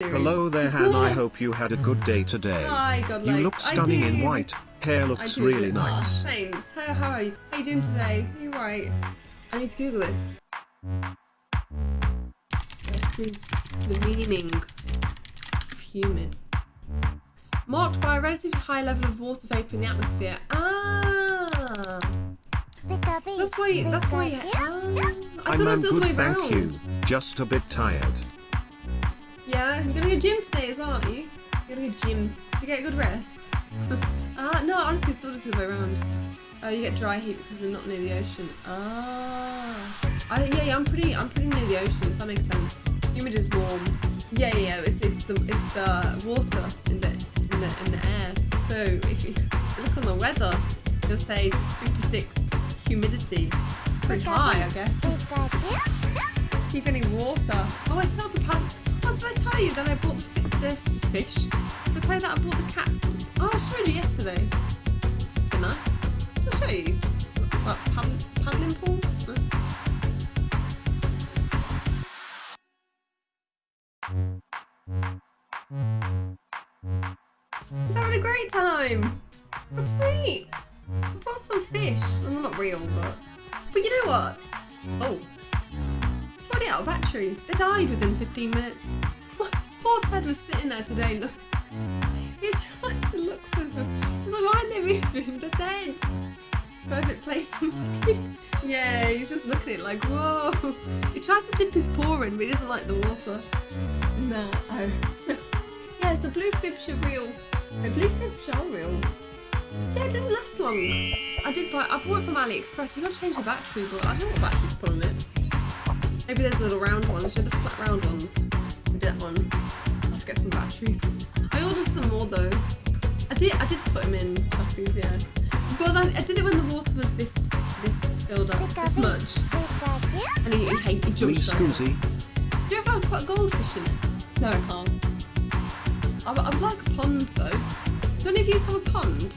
Hello there, Han. I hope you had a good day today. Hi, God You legs. look stunning in white. Hair looks really Aw, nice. thanks. How, how are you? How are you doing today? Are you right? I need to Google this. What is the meaning of humid? Marked by a relatively high level of water vapor in the atmosphere. Ah, so that's why. That's why. Ah, I I'm, thought it was I'm the other good, way thank round. you. Just a bit tired. Yeah, you're gonna go gym today as well, aren't you? You're gonna go gym to get a good rest. Ah, no, I honestly thought it was the other way around. Oh, you get dry heat because we're not near the ocean. Ah, I, yeah, yeah, I'm pretty, I'm pretty near the ocean, so that makes sense. Humid is warm. Yeah, yeah, yeah. It's, it's the, it's the water in the, in the, in the air. So if you look on the weather, you'll say 56 humidity. Pretty high, I guess. Keep getting water. Oh, I sold the pad. Did I tell you that I bought the, the fish? Did I tell you that I bought the cats? Oh, I showed you yesterday. Didn't I? Did I show you? What, paddling, paddling pool? He's having a great time. What to eat? I bought some fish. Well, they're not real, but... But you know what? Oh. Already out of battery. They died within 15 minutes. Poor Ted was sitting there today. Look. He's trying to look for them. He's like, why aren't they moving? They're dead. Perfect place for mosquitoes. Yeah, he's just looking at it like, whoa. He tries to dip his paw in, but he doesn't like the water. No. yeah, it's the blue fish are real. The blue fish are real. Yeah, it didn't last long. I did buy, I bought it from AliExpress. You gotta change the battery, but I don't know what battery to put. Maybe there's little round ones, you know, the flat round ones. I did that one. I'll have to get some batteries. I ordered some more though. I did, I did put them in Shoppies, yeah. But I, I did it when the water was this, this filled up, this much. And he, he, hate- he Me jumped straight out. Do you ever quite a goldfish in it? No, I can't. I, I would like a pond though. Do any of you have a pond?